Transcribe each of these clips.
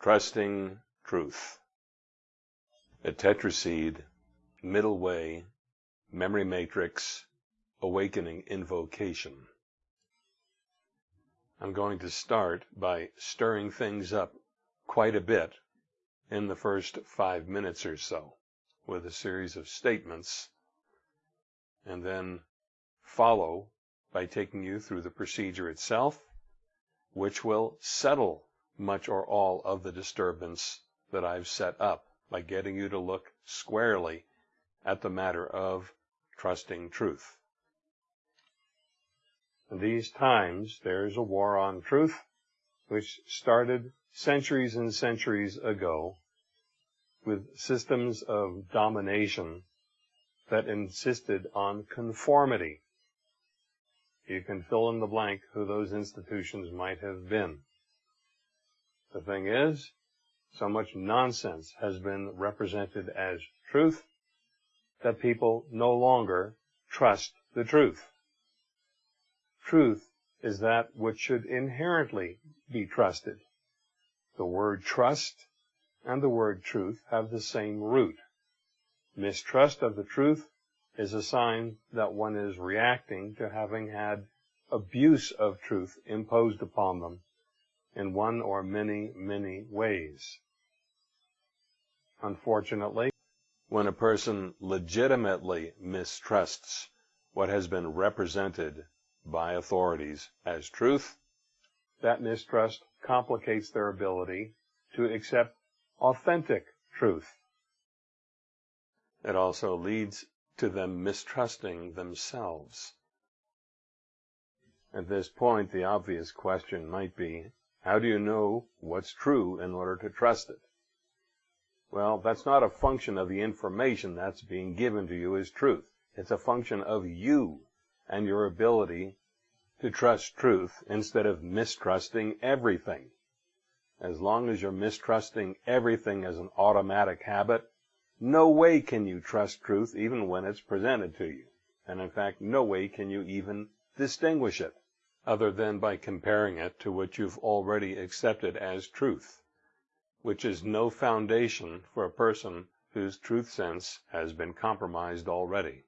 Trusting Truth. A tetraseed, middle way, memory matrix, awakening invocation. I'm going to start by stirring things up quite a bit in the first five minutes or so with a series of statements and then follow by taking you through the procedure itself, which will settle much or all of the disturbance that I've set up by getting you to look squarely at the matter of trusting truth. In these times, there's a war on truth, which started centuries and centuries ago with systems of domination that insisted on conformity. You can fill in the blank who those institutions might have been. The thing is, so much nonsense has been represented as truth that people no longer trust the truth. Truth is that which should inherently be trusted. The word trust and the word truth have the same root. Mistrust of the truth is a sign that one is reacting to having had abuse of truth imposed upon them in one or many, many ways. Unfortunately, when a person legitimately mistrusts what has been represented by authorities as truth, that mistrust complicates their ability to accept authentic truth. It also leads to them mistrusting themselves. At this point, the obvious question might be, how do you know what's true in order to trust it? Well, that's not a function of the information that's being given to you as truth. It's a function of you and your ability to trust truth instead of mistrusting everything. As long as you're mistrusting everything as an automatic habit, no way can you trust truth even when it's presented to you. And in fact, no way can you even distinguish it other than by comparing it to what you've already accepted as truth, which is no foundation for a person whose truth sense has been compromised already.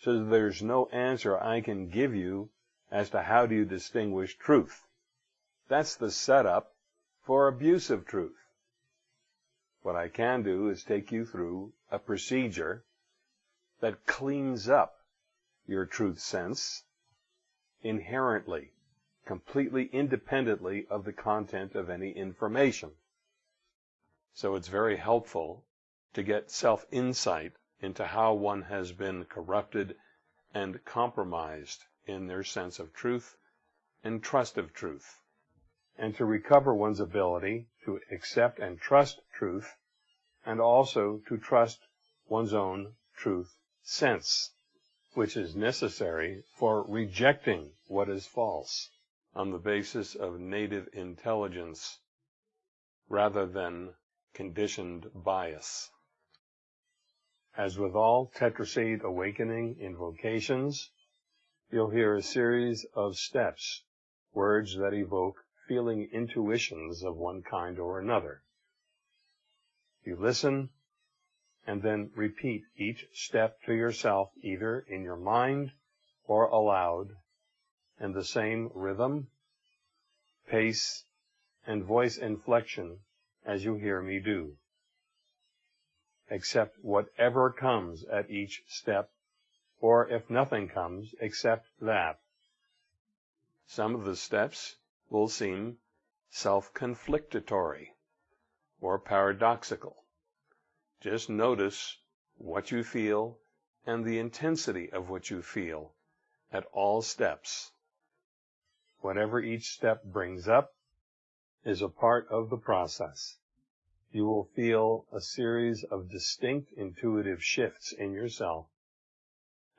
So there's no answer I can give you as to how do you distinguish truth. That's the setup for abusive truth. What I can do is take you through a procedure that cleans up your truth sense inherently, completely independently of the content of any information. So it's very helpful to get self-insight into how one has been corrupted and compromised in their sense of truth and trust of truth, and to recover one's ability to accept and trust truth, and also to trust one's own truth sense which is necessary for rejecting what is false on the basis of native intelligence rather than conditioned bias. As with all tetraseed awakening invocations, you'll hear a series of steps, words that evoke feeling intuitions of one kind or another. You listen and then repeat each step to yourself either in your mind or aloud in the same rhythm, pace, and voice inflection as you hear me do. Accept whatever comes at each step, or if nothing comes, accept that. Some of the steps will seem self-conflictatory or paradoxical. Just notice what you feel and the intensity of what you feel at all steps. Whatever each step brings up is a part of the process. You will feel a series of distinct intuitive shifts in yourself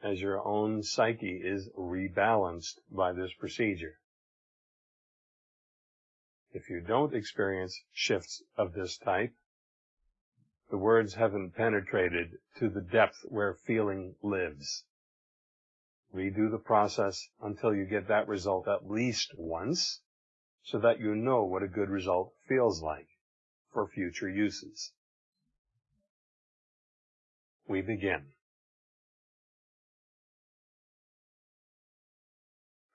as your own psyche is rebalanced by this procedure. If you don't experience shifts of this type, the words haven't penetrated to the depth where feeling lives. Redo the process until you get that result at least once, so that you know what a good result feels like for future uses. We begin.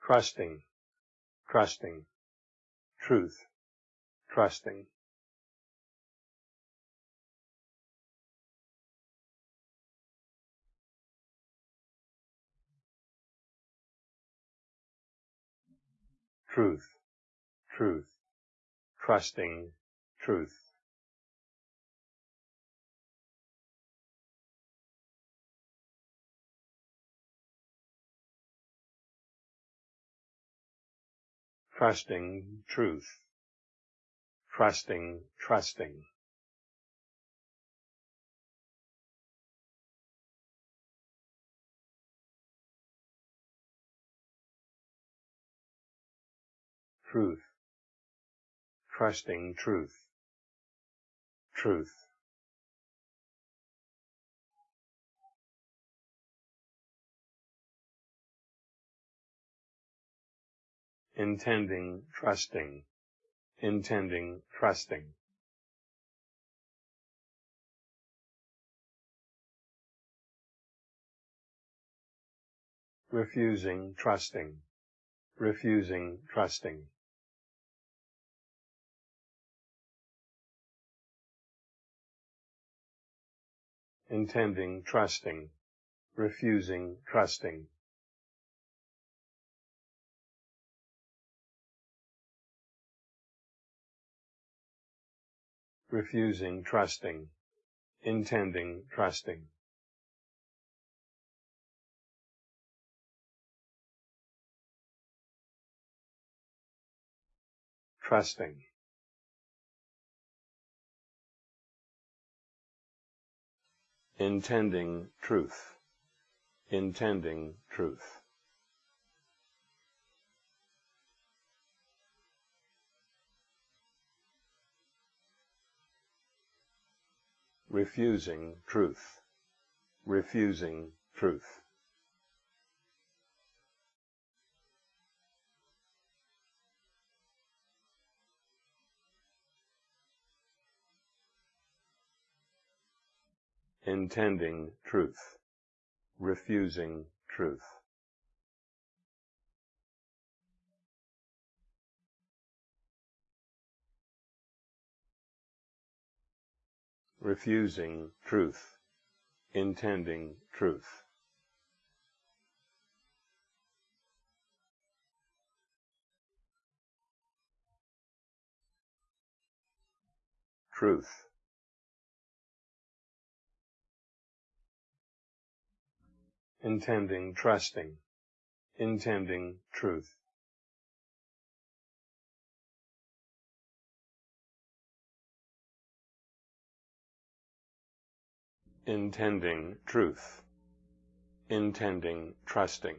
Trusting, trusting, truth, trusting. Truth, truth, trusting, truth. Trusting truth. Trusting, trusting. Truth. Trusting truth. Truth. intending, trusting, intending, trusting. Refusing, trusting, refusing, trusting. Intending, trusting, refusing, trusting. refusing, trusting, intending, trusting. Trusting. Intending truth. Intending truth. refusing truth, refusing truth. Intending truth, refusing truth. refusing truth, intending truth. Truth. Intending, trusting, intending truth. intending truth, intending trusting.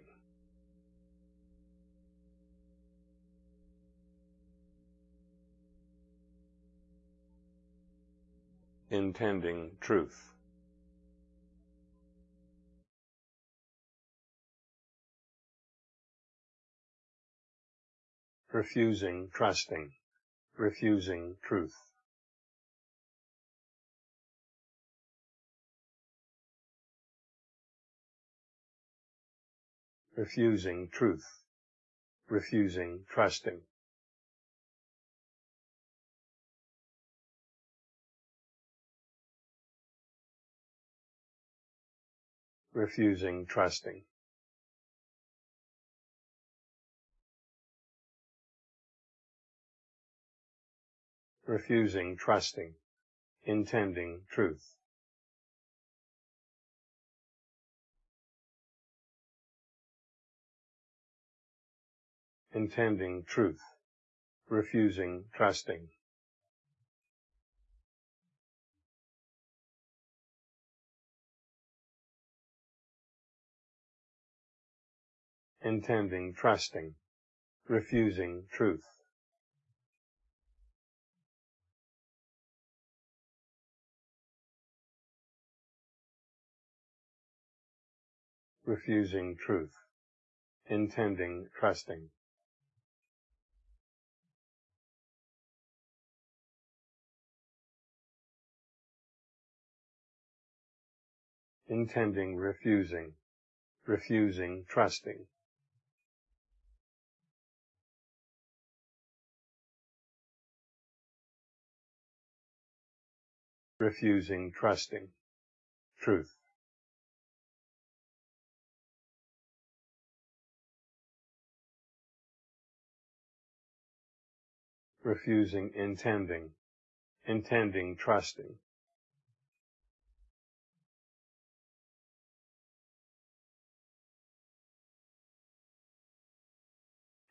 Intending truth. Refusing trusting, refusing truth. refusing truth, refusing trusting. refusing trusting. Refusing trusting, intending truth. intending truth, refusing trusting. Intending trusting, refusing truth. refusing truth, intending trusting. Intending refusing, refusing trusting. refusing trusting truth. Refusing, intending, intending, trusting.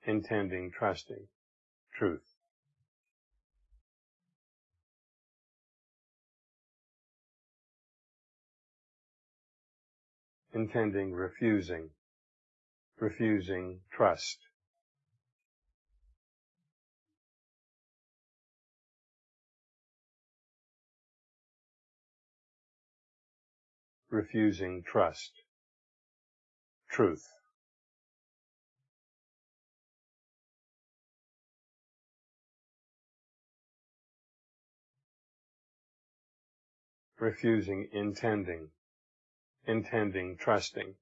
Intending, trusting, truth. Intending, refusing, refusing, trust. Refusing trust, truth. refusing intending, intending trusting.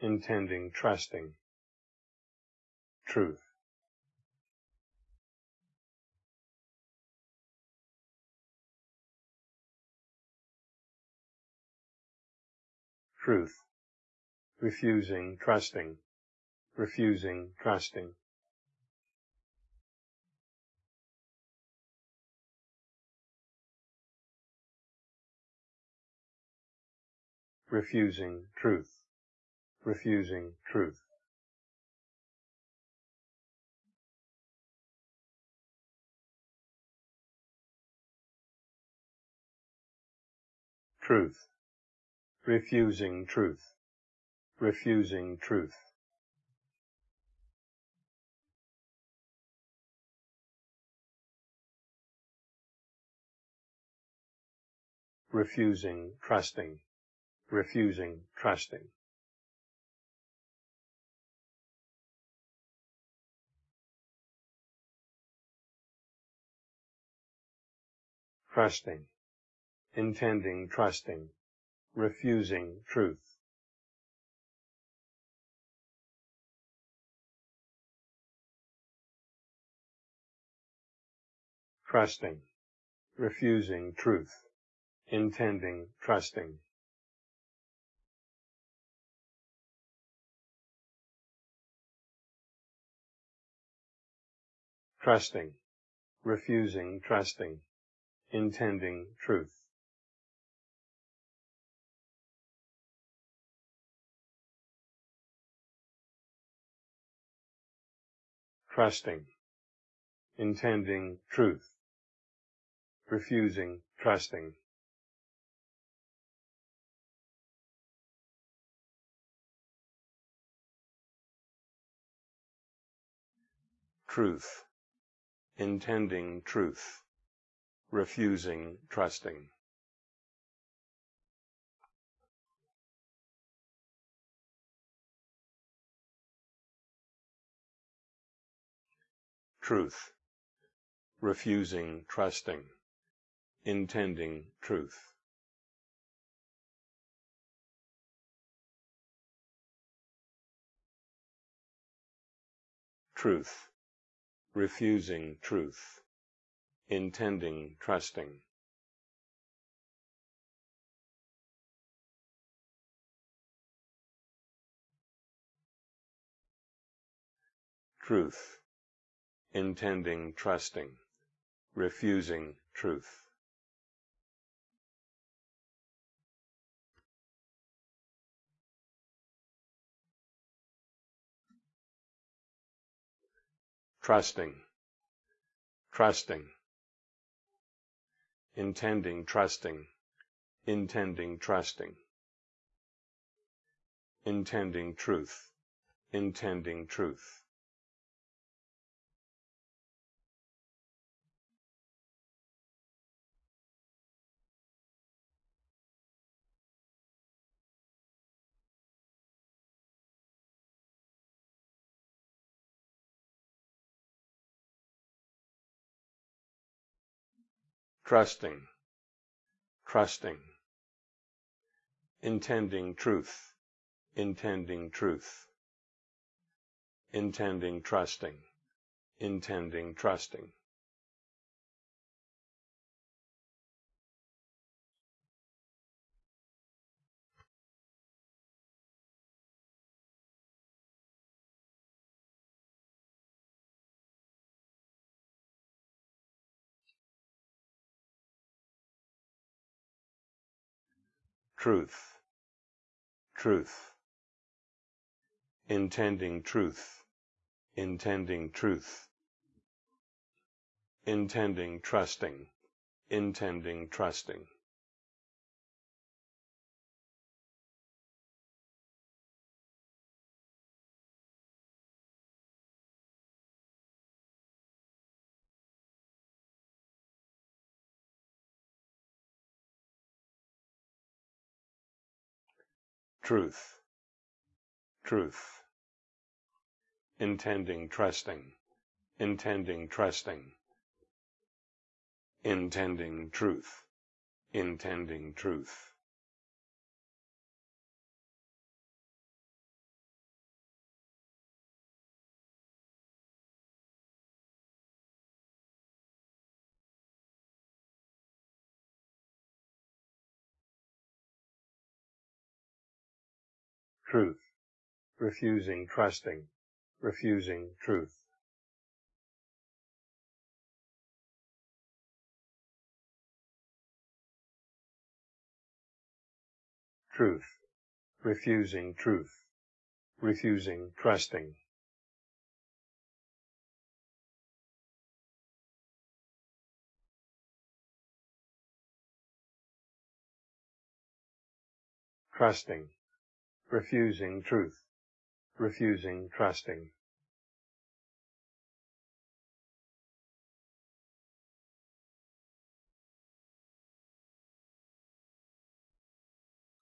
intending trusting, truth. Truth, refusing, trusting, refusing, trusting. refusing truth, refusing truth. Truth, refusing truth, refusing truth. refusing trusting, refusing trusting. Trusting, intending trusting, refusing truth. Trusting, refusing truth, intending, trusting. Trusting, refusing, trusting, intending, truth. Trusting, intending truth, refusing trusting. Truth, intending truth, refusing trusting. Truth, refusing trusting, intending truth. Truth, refusing truth, intending trusting. Truth, intending trusting, refusing truth. Trusting, trusting, intending trusting, intending trusting, intending truth, intending truth. Trusting, trusting, intending truth, intending truth, intending trusting, intending trusting. Truth, truth, intending truth, intending truth, intending trusting, intending trusting. Truth, truth, intending trusting, intending trusting, intending truth, intending truth. Truth, refusing trusting, refusing truth. Truth, refusing truth, refusing trusting. Trusting, refusing truth, refusing trusting.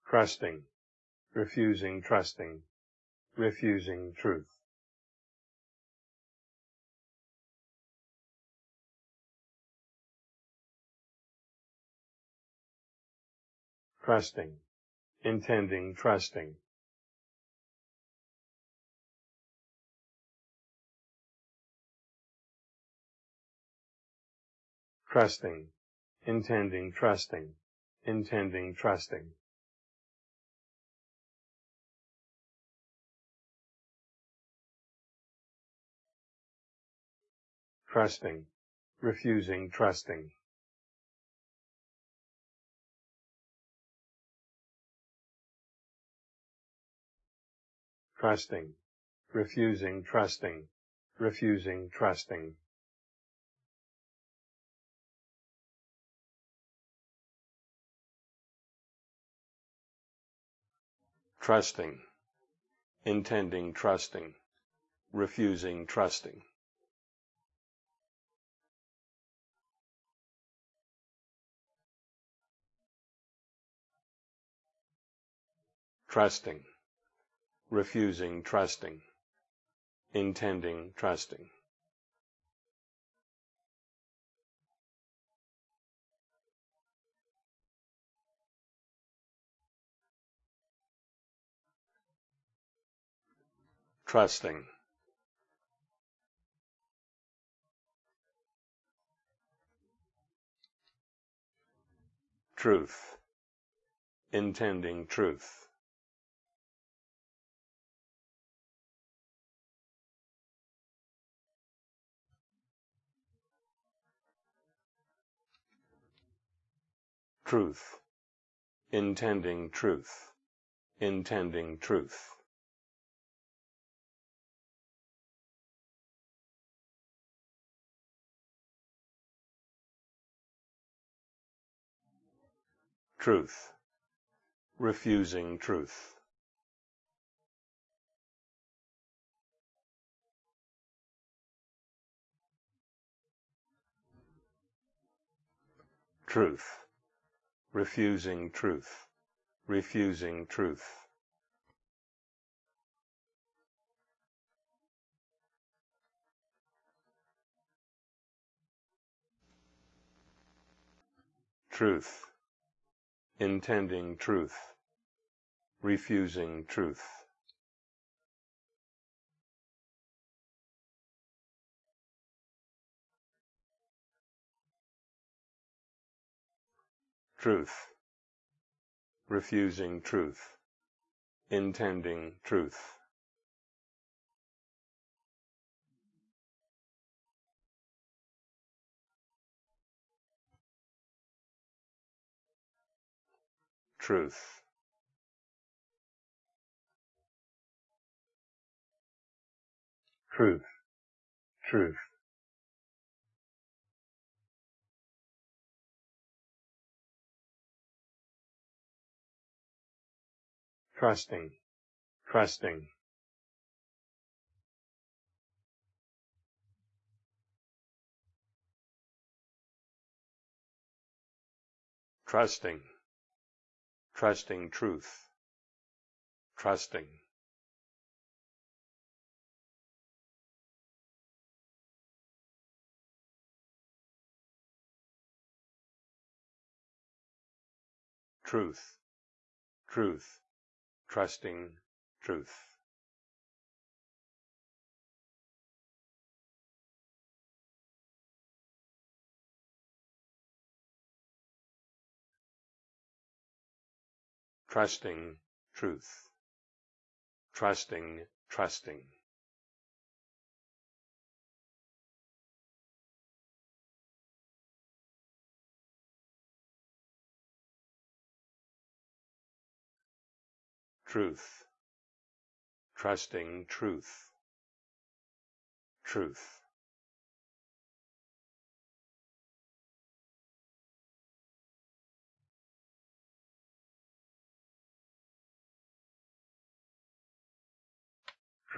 Trusting, refusing trusting, refusing truth. Trusting, intending trusting. Trusting, intending trusting, intending trusting. Trusting, refusing trusting. Trusting, refusing trusting, refusing trusting. Trusting, intending trusting, refusing trusting. Trusting, refusing trusting, intending trusting. Trusting truth, intending truth. Truth, intending truth, intending truth. Truth, refusing truth. Truth, refusing truth, refusing truth. truth, intending truth, refusing truth. Truth, refusing truth, intending truth. Truth. Truth, truth. Trusting, trusting. Trusting trusting truth, trusting. Truth, truth, trusting truth. Trusting truth, trusting, trusting. Truth, trusting truth, truth.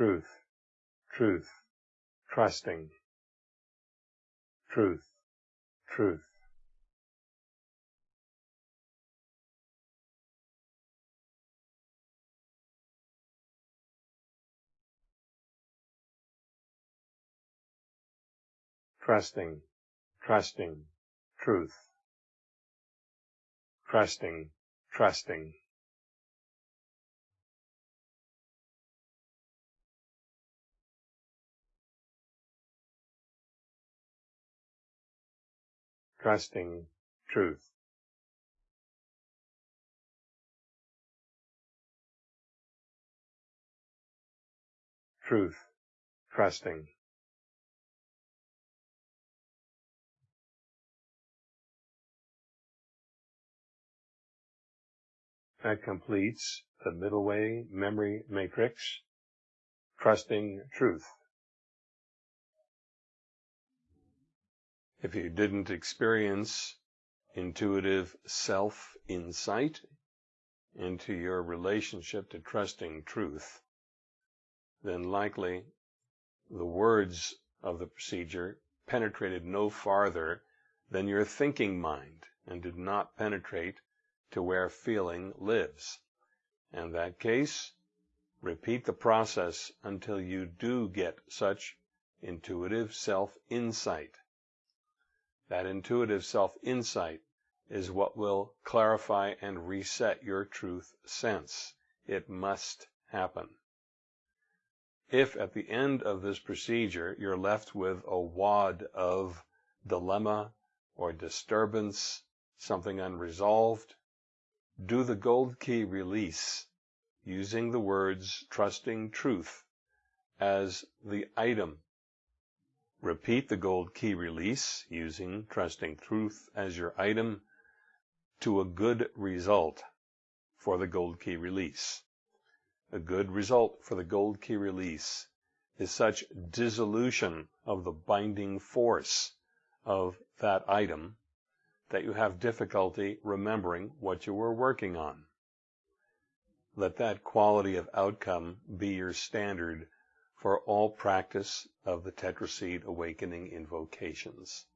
Truth, truth, trusting, truth, truth. Trusting, trusting, truth. Trusting, trusting. Trusting truth. Truth, trusting. That completes the middle way memory matrix, trusting truth. If you didn't experience intuitive self insight into your relationship to trusting truth, then likely the words of the procedure penetrated no farther than your thinking mind and did not penetrate to where feeling lives. In that case, repeat the process until you do get such intuitive self insight. That intuitive self-insight is what will clarify and reset your truth sense. It must happen. If at the end of this procedure you're left with a wad of dilemma or disturbance, something unresolved, do the gold key release using the words trusting truth as the item Repeat the gold key release using Trusting Truth as your item to a good result for the gold key release. A good result for the gold key release is such dissolution of the binding force of that item that you have difficulty remembering what you were working on. Let that quality of outcome be your standard for all practice of the Tetraseed Awakening invocations.